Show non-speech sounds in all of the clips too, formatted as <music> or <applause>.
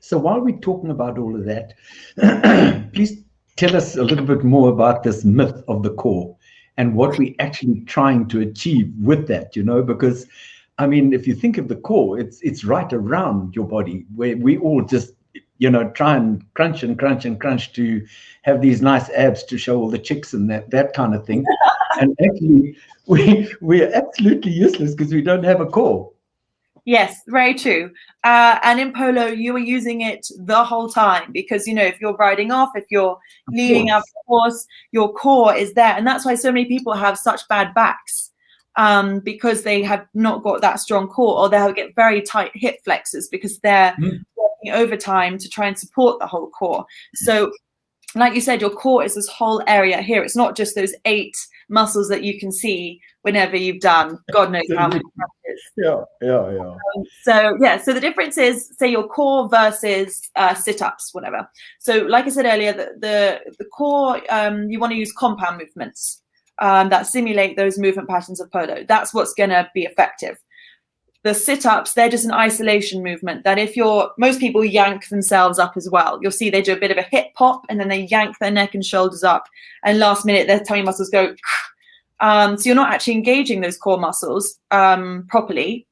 So while we're talking about all of that, <clears throat> please tell us a little bit more about this myth of the core and what we're actually trying to achieve with that, you know, because I mean, if you think of the core, it's it's right around your body where we all just you know try and crunch and crunch and crunch to have these nice abs to show all the chicks and that that kind of thing. <laughs> and actually, we we're absolutely useless because we don't have a core. Yes, very true. Uh, and in polo, you are using it the whole time because you know if you're riding off, if you're leading up the horse, your core is there, and that's why so many people have such bad backs um, because they have not got that strong core, or they'll get very tight hip flexors because they're mm. working overtime to try and support the whole core. So, like you said, your core is this whole area here. It's not just those eight muscles that you can see whenever you've done God knows how many <laughs> practices. Yeah, yeah, yeah. Um, so yeah, so the difference is say your core versus uh, sit-ups, whatever. So like I said earlier, the the, the core um, you want to use compound movements um, that simulate those movement patterns of polo. That's what's going to be effective. The sit-ups, they're just an isolation movement that if you're, most people yank themselves up as well. You'll see they do a bit of a hip pop and then they yank their neck and shoulders up and last minute their tummy muscles go um, so you're not actually engaging those core muscles um, properly.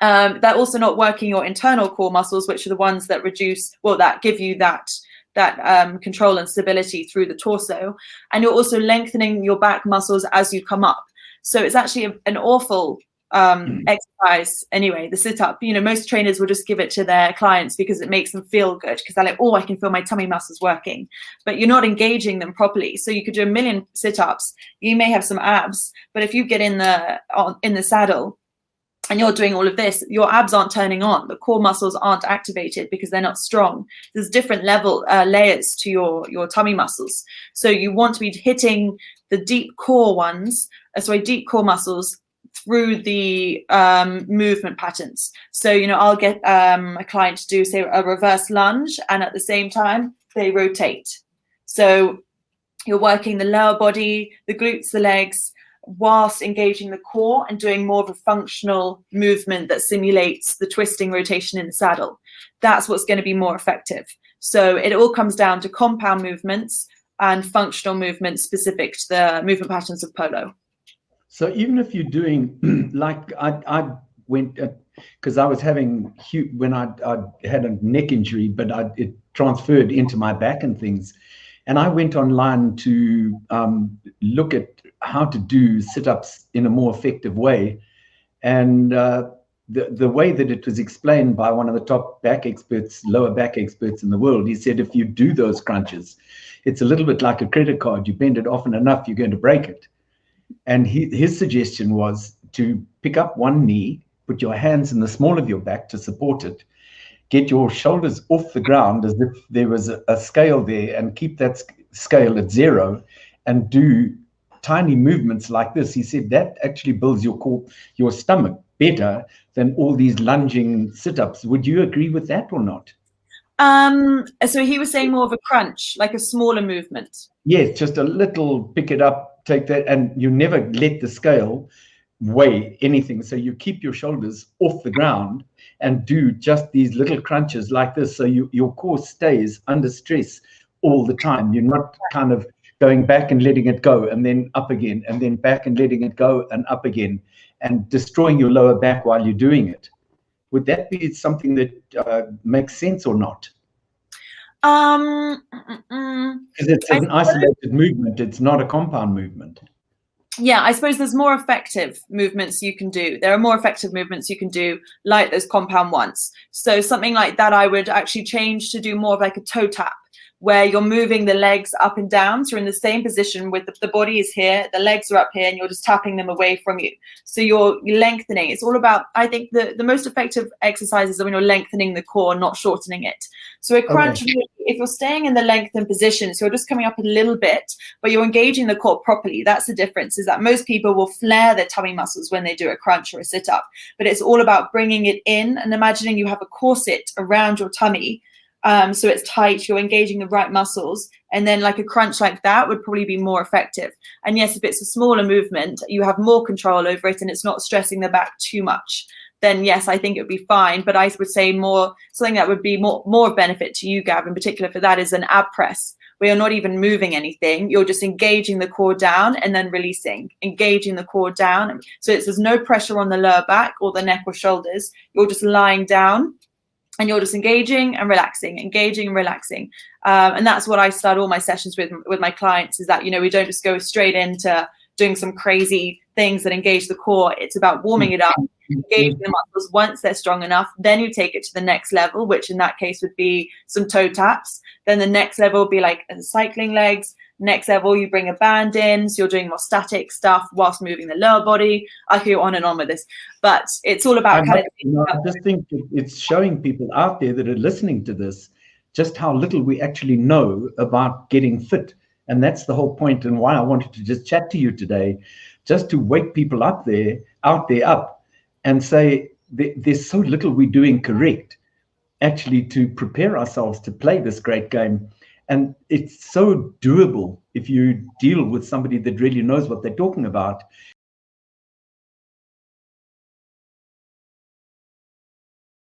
Um, they're also not working your internal core muscles, which are the ones that reduce, well, that give you that that um, control and stability through the torso. And you're also lengthening your back muscles as you come up. So it's actually a, an awful um, mm. exercise anyway, the sit up. You know, most trainers will just give it to their clients because it makes them feel good because they're like, oh, I can feel my tummy muscles working. But you're not engaging them properly. So you could do a million sit ups. You may have some abs, but if you get in the on, in the saddle and you're doing all of this, your abs aren't turning on. The core muscles aren't activated because they're not strong. There's different level uh, layers to your your tummy muscles. So you want to be hitting the deep core ones, uh, sorry, deep core muscles through the um, movement patterns. So, you know, I'll get um, a client to do, say, a reverse lunge, and at the same time, they rotate. So you're working the lower body, the glutes, the legs, whilst engaging the core and doing more of a functional movement that simulates the twisting rotation in the saddle. That's what's going to be more effective. So it all comes down to compound movements and functional movements specific to the movement patterns of polo. So even if you're doing <clears throat> like I, I went because uh, I was having when I, I had a neck injury, but I, it transferred into my back and things. And I went online to um, look at how to do sit-ups in a more effective way. And uh, the, the way that it was explained by one of the top back experts, lower back experts in the world, he said, if you do those crunches, it's a little bit like a credit card. You bend it often enough, you're going to break it. And he, his suggestion was to pick up one knee, put your hands in the small of your back to support it, get your shoulders off the ground as if there was a, a scale there, and keep that scale at zero, and do tiny movements like this. He said that actually builds your core, your stomach better than all these lunging sit-ups. Would you agree with that or not? Um, so he was saying more of a crunch, like a smaller movement. Yes, just a little pick it up, take that, and you never let the scale weigh anything. So you keep your shoulders off the ground and do just these little crunches like this. So you, your core stays under stress all the time. You're not kind of going back and letting it go and then up again and then back and letting it go and up again and destroying your lower back while you're doing it. Would that be something that uh, makes sense or not? Um, because it's an isolated movement. It's not a compound movement. Yeah, I suppose there's more effective movements you can do. There are more effective movements you can do, like those compound ones. So something like that, I would actually change to do more of like a toe tap where you're moving the legs up and down. So you're in the same position with the, the, body is here, the legs are up here, and you're just tapping them away from you. So you're lengthening. It's all about, I think the, the most effective exercises are when you're lengthening the core, not shortening it. So a crunch, okay. if you're staying in the lengthened position, so you're just coming up a little bit, but you're engaging the core properly. That's the difference is that most people will flare their tummy muscles when they do a crunch or a sit up, but it's all about bringing it in and imagining you have a corset around your tummy um, so it's tight, you're engaging the right muscles, and then like a crunch like that would probably be more effective. And yes, if it's a smaller movement, you have more control over it and it's not stressing the back too much. then yes, I think it would be fine. But I would say more something that would be more more benefit to you, Gav, in particular for that is an ab press where you're not even moving anything. You're just engaging the core down and then releasing, engaging the core down. So it's, there's no pressure on the lower back or the neck or shoulders. You're just lying down and you're just engaging and relaxing, engaging and relaxing. Um, and that's what I start all my sessions with with my clients is that, you know, we don't just go straight into doing some crazy things that engage the core. It's about warming it up, mm-hmm. engaging the muscles once they're strong enough. Then you take it to the next level, which in that case would be some toe taps. Then the next level would be like cycling legs. Next level, you bring a band in, so you're doing more static stuff whilst moving the lower body. I could go on and on with this, but it's all about kind of. Know, I just think it's showing people out there that are listening to this just how little we actually know about getting fit. And that's the whole point and why I wanted to just chat to you today, just to wake people up there, out there up and say there's so little we're doing correct actually to prepare ourselves to play this great game. And it's so doable if you deal with somebody that really knows what they're talking about